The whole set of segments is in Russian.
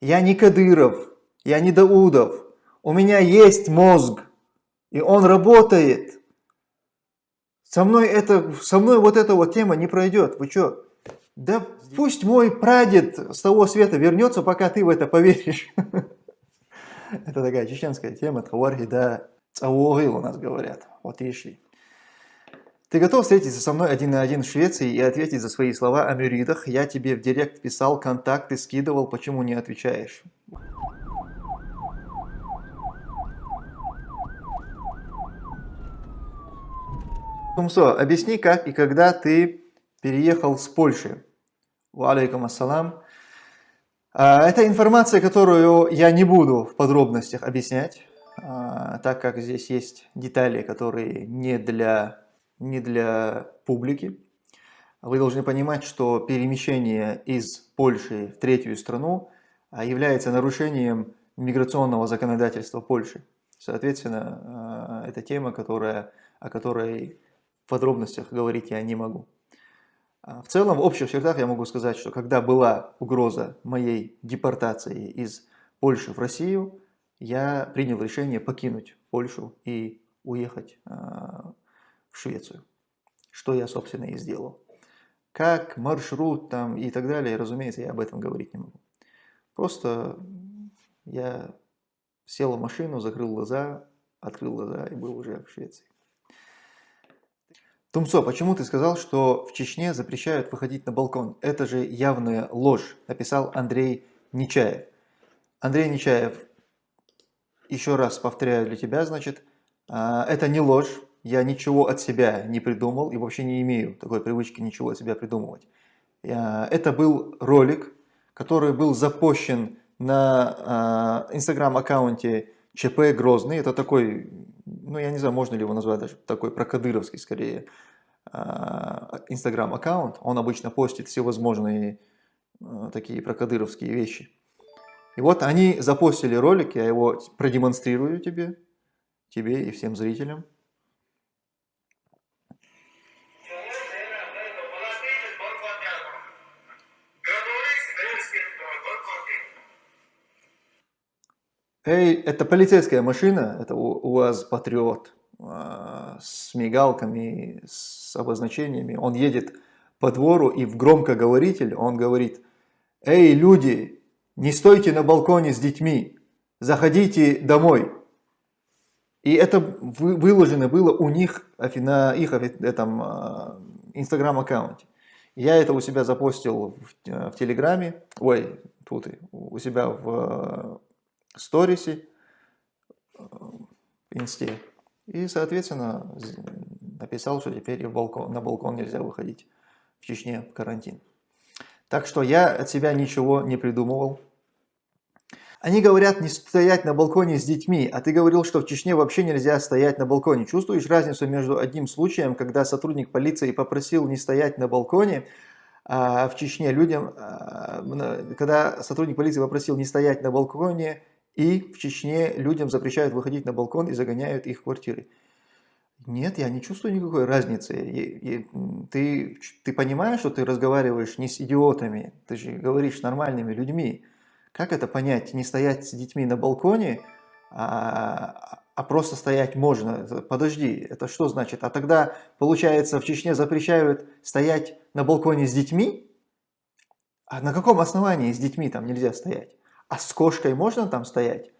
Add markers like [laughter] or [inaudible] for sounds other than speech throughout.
Я не Кадыров, я не Даудов. У меня есть мозг, и он работает. Со мной, это, со мной вот эта вот тема не пройдет. Вы что? Да пусть мой прадед с того света вернется, пока ты в это поверишь. [laughs] Это такая чеченская тема, Тхавархи, да, Цауогил у нас говорят. Вот и шли. Ты готов встретиться со мной один на один в Швеции и ответить за свои слова о мюридах? Я тебе в директ писал, контакты скидывал, почему не отвечаешь? Тумсо, объясни, как и когда ты переехал с Польши. Алейкум ассалам. А, это информация, которую я не буду в подробностях объяснять, а, так как здесь есть детали, которые не для не для публики. Вы должны понимать, что перемещение из Польши в третью страну а, является нарушением миграционного законодательства Польши. Соответственно, а, это тема, которая, о которой в подробностях говорить я не могу. А, в целом, в общих чертах я могу сказать, что когда была угроза моей депортации из Польши в Россию, я принял решение покинуть Польшу и уехать Швецию. Что я, собственно, и сделал. Как, маршрут там и так далее, разумеется, я об этом говорить не могу. Просто я сел в машину, закрыл глаза, открыл глаза и был уже в Швеции. Тумцо, почему ты сказал, что в Чечне запрещают выходить на балкон? Это же явная ложь, написал Андрей Нечаев. Андрей Нечаев, еще раз повторяю для тебя, значит, а, это не ложь, я ничего от себя не придумал и вообще не имею такой привычки ничего от себя придумывать. Это был ролик, который был запущен на инстаграм-аккаунте ЧП Грозный. Это такой, ну я не знаю, можно ли его назвать даже такой прокадыровский скорее а, инстаграм-аккаунт. Он обычно постит всевозможные а, такие прокадыровские вещи. И вот они запостили ролик, я его продемонстрирую тебе, тебе и всем зрителям. Эй, это полицейская машина, это у вас Патриот а, с мигалками, с обозначениями. Он едет по двору и в громкоговоритель он говорит, «Эй, люди, не стойте на балконе с детьми, заходите домой». И это выложено было у них на их этом а, инстаграм-аккаунте. Я это у себя запостил в, в Телеграме, ой, тут у себя в сторисе, э, инсте. И, соответственно, написал, что теперь в балкон, на балкон нельзя выходить в Чечне в карантин. Так что я от себя ничего не придумывал. Они говорят не стоять на балконе с детьми, а ты говорил, что в Чечне вообще нельзя стоять на балконе. Чувствуешь разницу между одним случаем, когда сотрудник полиции попросил не стоять на балконе, а в Чечне людям, а, когда сотрудник полиции попросил не стоять на балконе, и в Чечне людям запрещают выходить на балкон и загоняют их в квартиры. Нет, я не чувствую никакой разницы. ты, ты понимаешь, что ты разговариваешь не с идиотами, ты же говоришь с нормальными людьми. Как это понять? Не стоять с детьми на балконе, а, а просто стоять можно. Подожди, это что значит? А тогда, получается, в Чечне запрещают стоять на балконе с детьми? А на каком основании с детьми там нельзя стоять? А с кошкой можно там стоять?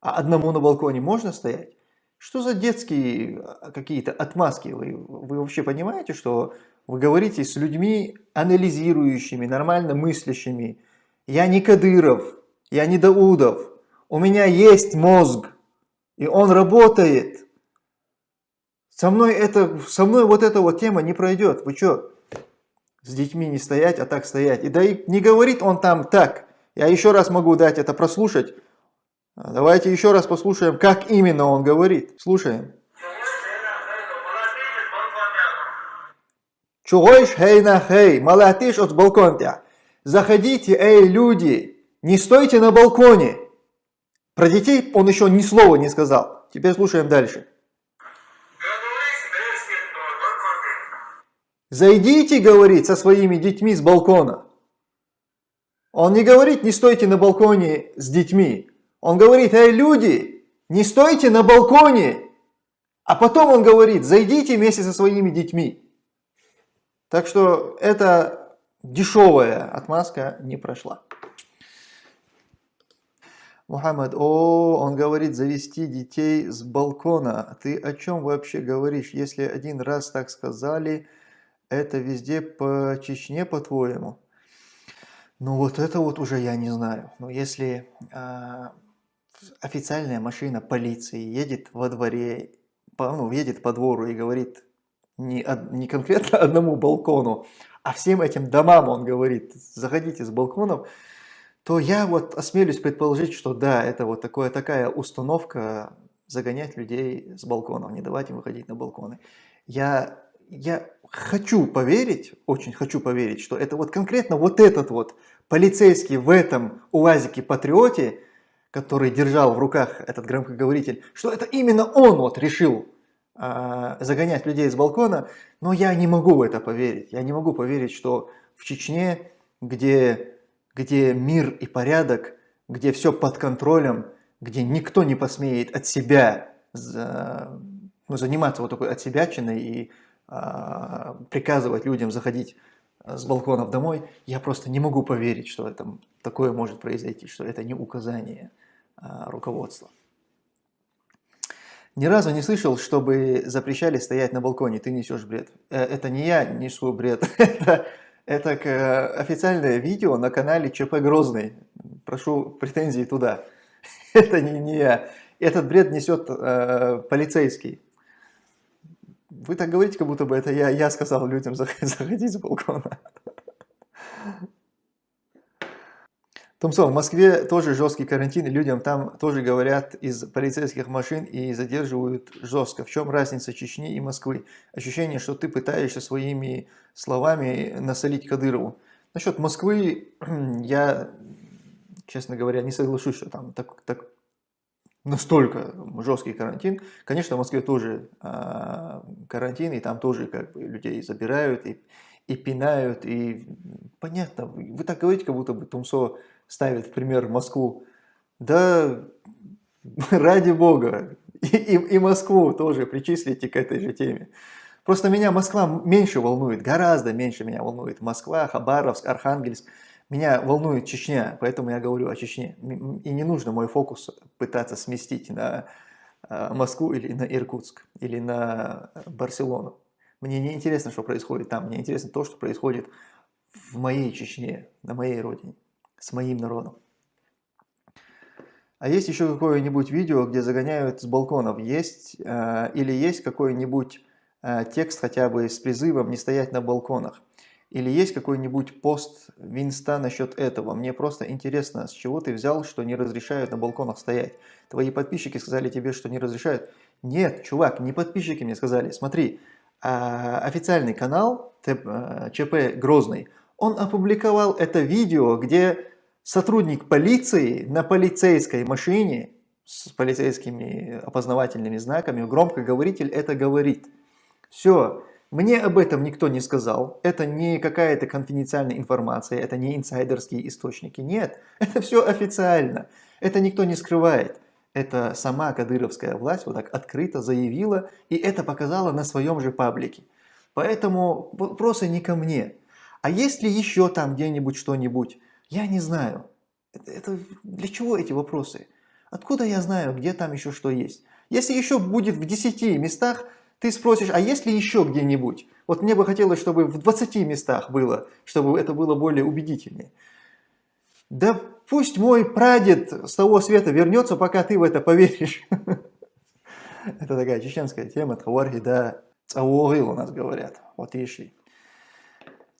А одному на балконе можно стоять? Что за детские а, какие-то отмазки? Вы, вы вообще понимаете, что вы говорите с людьми анализирующими, нормально мыслящими? Я не Кадыров, я не Даудов. У меня есть мозг, и он работает. Со мной, это, со мной вот эта вот тема не пройдет. Вы что, с детьми не стоять, а так стоять? И да и не говорит он там так. Я еще раз могу дать это прослушать. Давайте еще раз послушаем, как именно он говорит. Слушаем. Чугойш хей на хей, малатиш от балконтя. Заходите, эй, люди, не стойте на балконе. Про детей он еще ни слова не сказал. Теперь слушаем дальше. Зайдите, говорит, со своими детьми с балкона. Он не говорит, не стойте на балконе с детьми. Он говорит, эй, люди, не стойте на балконе. А потом он говорит, зайдите вместе со своими детьми. Так что эта дешевая отмазка не прошла. Мухаммад, о, он говорит завести детей с балкона. Ты о чем вообще говоришь? Если один раз так сказали, это везде по Чечне, по-твоему? Ну вот это вот уже я не знаю. Но если э, официальная машина полиции едет во дворе, по, ну, едет по двору и говорит не, не конкретно [laughs] одному балкону, а всем этим домам он говорит, заходите с балконов, то я вот осмелюсь предположить, что да, это вот такое, такая установка загонять людей с балконов, не давать им выходить на балконы. Я, я хочу поверить, очень хочу поверить, что это вот конкретно вот этот вот полицейский в этом УАЗике-патриоте, который держал в руках этот громкоговоритель, что это именно он вот решил э, загонять людей с балкона, но я не могу в это поверить. Я не могу поверить, что в Чечне, где где мир и порядок, где все под контролем, где никто не посмеет от себя за, ну, заниматься вот такой отсебячиной и приказывать людям заходить с балконов домой, я просто не могу поверить, что это, такое может произойти, что это не указание а, руководства. Ни разу не слышал, чтобы запрещали стоять на балконе, ты несешь бред. Э, это не я несу бред, [laughs] это официальное видео на канале ЧП Грозный. Прошу претензии туда. [laughs] Это не, не я. Этот бред несет э, полицейский. Вы так говорите, как будто бы это я, я сказал людям [laughs] заходить с балкона. Томсо, в Москве тоже жесткий карантин, людям там тоже говорят из полицейских машин и задерживают жестко. В чем разница Чечни и Москвы? Ощущение, что ты пытаешься своими словами насолить Кадырову. Насчет Москвы [clears throat] я, честно говоря, не соглашусь, что там так, так настолько жесткий карантин. Конечно, в Москве тоже э, карантин, и там тоже как бы людей забирают и, и пинают. И понятно, вы так говорите, как будто бы Тумсо ставит в пример Москву. Да [laughs] ради бога, и, и, и Москву тоже причислите к этой же теме. Просто меня Москва меньше волнует, гораздо меньше меня волнует Москва, Хабаровск, Архангельск. Меня волнует Чечня, поэтому я говорю о Чечне. И не нужно мой фокус пытаться сместить на а, Москву или на Иркутск, или на Барселону. Мне не интересно, что происходит там, мне интересно то, что происходит в моей Чечне, на моей родине с моим народом. А есть еще какое-нибудь видео, где загоняют с балконов? Есть э, или есть какой-нибудь э, текст хотя бы с призывом не стоять на балконах? Или есть какой-нибудь пост Винста насчет этого? Мне просто интересно, с чего ты взял, что не разрешают на балконах стоять? Твои подписчики сказали тебе, что не разрешают? Нет, чувак, не подписчики мне сказали. Смотри, э, официальный канал ЧП Грозный, он опубликовал это видео, где сотрудник полиции на полицейской машине с полицейскими опознавательными знаками, громкоговоритель это говорит. Все, мне об этом никто не сказал, это не какая-то конфиденциальная информация, это не инсайдерские источники, нет, [laughs] это все официально, это никто не скрывает. Это сама кадыровская власть вот так открыто заявила и это показала на своем же паблике. Поэтому вопросы не ко мне. А есть ли еще там где-нибудь что-нибудь? Я не знаю. Это, это для чего эти вопросы? Откуда я знаю, где там еще что есть? Если еще будет в 10 местах, ты спросишь, а есть ли еще где-нибудь? Вот мне бы хотелось, чтобы в 20 местах было, чтобы это было более убедительнее. Да пусть мой прадед с того света вернется, пока ты в это поверишь. [laughs] Это такая чеченская тема, Тхавархи, да, Цауогил у нас говорят. Вот и шли.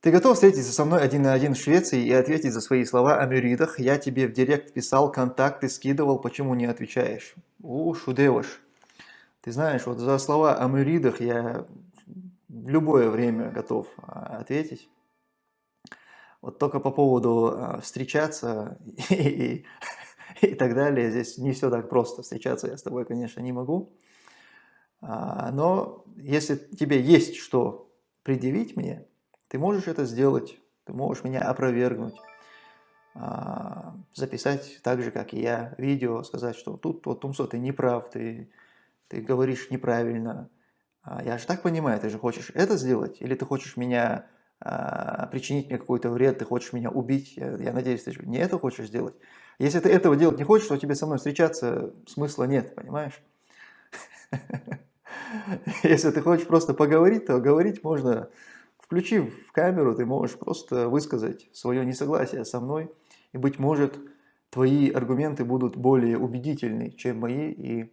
Ты готов встретиться со мной один на один в Швеции и ответить за свои слова о мюридах? Я тебе в директ писал, контакты скидывал, почему не отвечаешь? У, шудеваш. Ты знаешь, вот за слова о мюридах я в любое время готов а, ответить. Вот только по поводу а, встречаться и, и, так далее, здесь не все так просто. Встречаться я с тобой, конечно, не могу. А, но если тебе есть что предъявить мне, ты можешь это сделать, ты можешь меня опровергнуть. записать так же, как и я, видео, сказать, что тут вот Тумсо, ты не прав, ты, ты говоришь неправильно. А я же так понимаю, ты же хочешь это сделать, или ты хочешь меня а, причинить мне какой-то вред, ты хочешь меня убить, я, я надеюсь, ты не это хочешь сделать. Если ты этого делать не хочешь, то тебе со мной встречаться смысла нет, понимаешь? [laughs] Если ты хочешь просто поговорить, то говорить можно, включив камеру, ты можешь просто высказать свое несогласие со мной, и, быть может, твои аргументы будут более убедительны, чем мои, и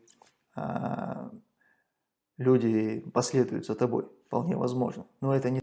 люди последуют за тобой, вполне возможно. Но это не...